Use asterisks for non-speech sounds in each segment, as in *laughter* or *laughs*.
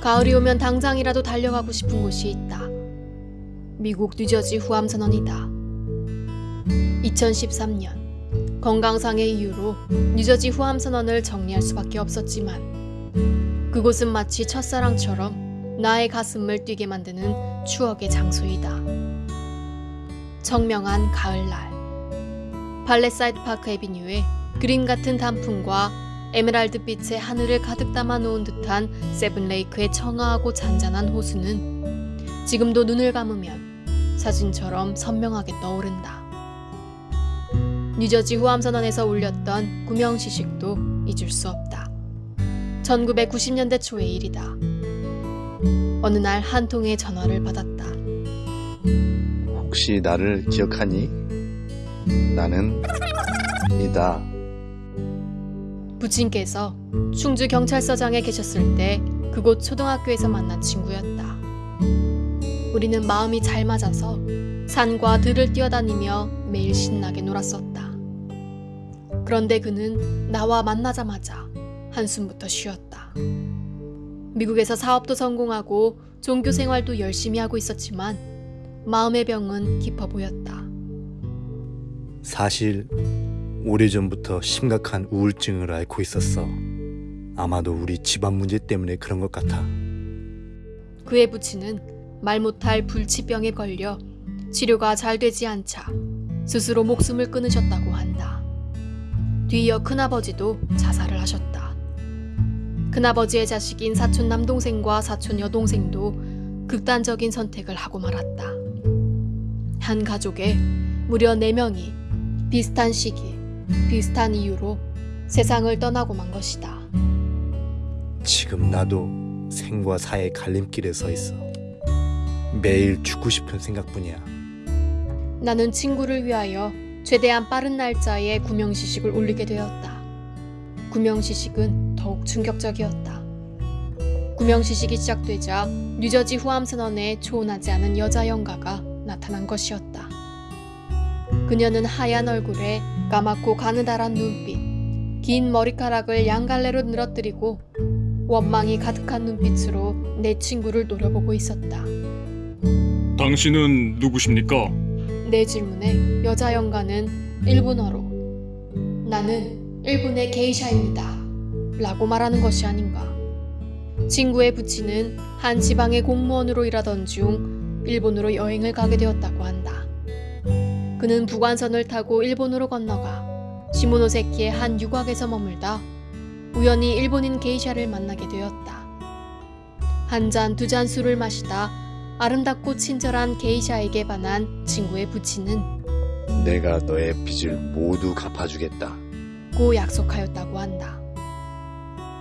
가을이 오면 당장이라도 달려가고 싶은 곳이 있다. 미국 뉴저지 후암선원이다. 2013년 건강상의 이유로 뉴저지 후암선원을 정리할 수밖에 없었지만 그곳은 마치 첫사랑처럼 나의 가슴을 뛰게 만드는 추억의 장소이다. 청명한 가을날 팰리세이드 파크 애비뉴에 그림 같은 단풍과 에메랄드 빛의 하늘을 가득 담아 놓은 듯한 세븐레이크의 청아하고 잔잔한 호수는 지금도 눈을 감으면 사진처럼 선명하게 떠오른다. 뉴저지 후암선언에서 울렸던 구명시식도 잊을 수 없다. 1990년대 초의 일이다. 어느 날 한 통의 전화를 받았다. 혹시 나를 기억하니? 나는 이다. 부친께서 충주 경찰서장에 계셨을 때 그곳 초등학교에서 만난 친구였다. 우리는 마음이 잘 맞아서 산과 들을 뛰어다니며 매일 신나게 놀았었다. 그런데 그는 나와 만나자마자 한숨부터 쉬었다. 미국에서 사업도 성공하고 종교 생활도 열심히 하고 있었지만 마음의 병은 깊어 보였다. 사실 오래전부터 심각한 우울증을 앓고 있었어. 아마도 우리 집안 문제 때문에 그런 것 같아. 그의 부친은 말 못할 불치병에 걸려 치료가 잘 되지 않자 스스로 목숨을 끊으셨다고 한다. 뒤이어 큰아버지도 자살을 하셨다. 큰아버지의 자식인 사촌 남동생과 사촌 여동생도 극단적인 선택을 하고 말았다. 한 가족에 무려 4명이 비슷한 시기, 비슷한 이유로 세상을 떠나고 만 것이다. 지금 나도 생과 사의 갈림길에 서 있어. 매일 죽고 싶은 생각뿐이야. 나는 친구를 위하여 최대한 빠른 날짜에 구명시식을 올리게 되었다. 구명시식은 더욱 충격적이었다. 구명시식이 시작되자 뉴저지 후암 선언에 초혼하지 않은 여자 연가가 나타난 것이었다. 그녀는 하얀 얼굴에 까맣고 가느다란 눈빛, 긴 머리카락을 양갈래로 늘어뜨리고 원망이 가득한 눈빛으로 내 친구를 노려보고 있었다. 당신은 누구십니까? 내 질문에 여자 연가는 일본어로 나는 일본의 게이샤입니다. 라고 말하는 것이 아닌가. 친구의 부친은 한 지방의 공무원으로 일하던 중 일본으로 여행을 가게 되었다고 한다. 그는 북한선을 타고 일본으로 건너가 시모노세키의 한 유곽에서 머물다 우연히 일본인 게이샤를 만나게 되었다. 한 잔 두 잔 술을 마시다 아름답고 친절한 게이샤에게 반한 친구의 부친은 내가 너의 빚을 모두 갚아주겠다. 고 약속하였다고 한다.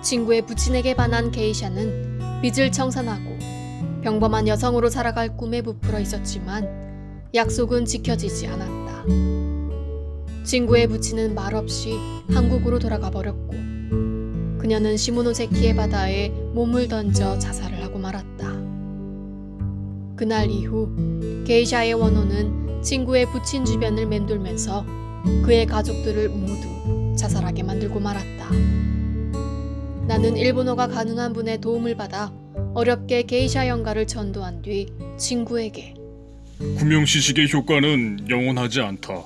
친구의 부친에게 반한 게이샤는 빚을 청산하고 평범한 여성으로 살아갈 꿈에 부풀어 있었지만 약속은 지켜지지 않았다. 친구의 부친은 말없이 한국으로 돌아가 버렸고 그녀는 시모노세키의 바다에 몸을 던져 자살을 하고 말았다. 그날 이후 게이샤의 원호는 친구의 부친 주변을 맴돌면서 그의 가족들을 모두 자살하게 만들고 말았다. 나는 일본어가 가능한 분의 도움을 받아 어렵게 게이샤 연가를 전도한 뒤 친구에게 구명시식의 효과는 영원하지 않다.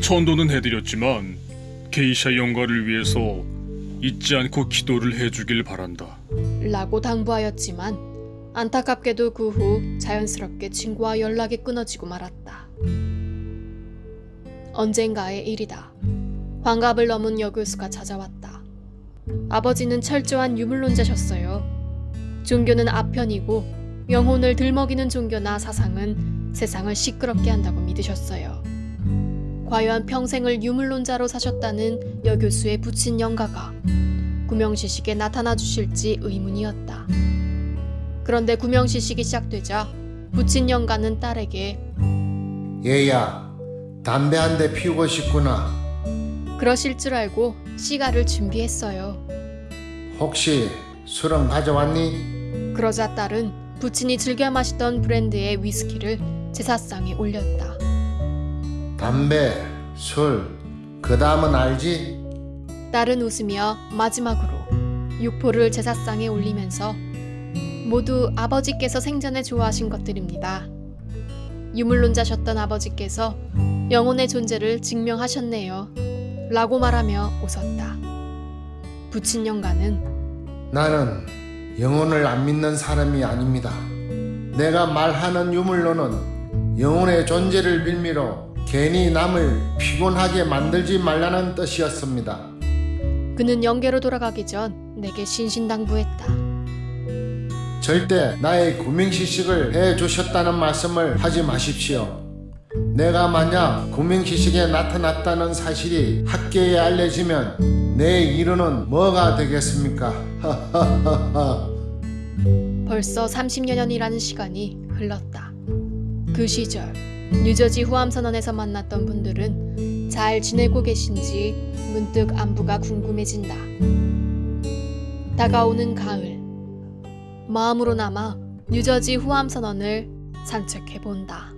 천도는 해드렸지만 게이샤 영가를 위해서 잊지 않고 기도를 해주길 바란다. 라고 당부하였지만 안타깝게도 그 후 자연스럽게 친구와 연락이 끊어지고 말았다. 언젠가의 일이다. 환갑을 넘은 여교수가 찾아왔다. 아버지는 철저한 유물론자셨어요. 종교는 아편이고 영혼을 들먹이는 종교나 사상은 세상을 시끄럽게 한다고 믿으셨어요. 과연 평생을 유물론자로 사셨다는 여 교수의 부친 영가가 구명시식에 나타나 주실지 의문이었다. 그런데 구명시식이 시작되자 부친 영가는 딸에게 얘야, 담배 한 대 피우고 싶구나. 그러실 줄 알고 시가를 준비했어요. 혹시 술은 가져왔니? 그러자 딸은 부친이 즐겨 마시던 브랜드의 위스키를 제사상에 올렸다. 담배, 술, 그 다음은 알지? 딸은 웃으며 마지막으로 육포를 제사상에 올리면서 모두 아버지께서 생전에 좋아하신 것들입니다. 유물론자셨던 아버지께서 영혼의 존재를 증명하셨네요. 라고 말하며 웃었다. 부친 영가는 나는 영혼을 안 믿는 사람이 아닙니다. 내가 말하는 유물로는 영혼의 존재를 빌미로 괜히 남을 피곤하게 만들지 말라는 뜻이었습니다. 그는 영계로 돌아가기 전 내게 신신당부했다. 절대 나의 구명시식을 해 주셨다는 말씀을 하지 마십시오. 내가 만약 구명시식에 나타났다는 사실이 학계에 알려지면 내 이르는 뭐가 되겠습니까? *laughs* 벌써 30여 년이라는 시간이 흘렀다. 그 시절 뉴저지 후암선언에서 만났던 분들은 잘 지내고 계신지 문득 안부가 궁금해진다. 다가오는 가을 마음으로 남아 뉴저지 후암선언을 산책해 본다.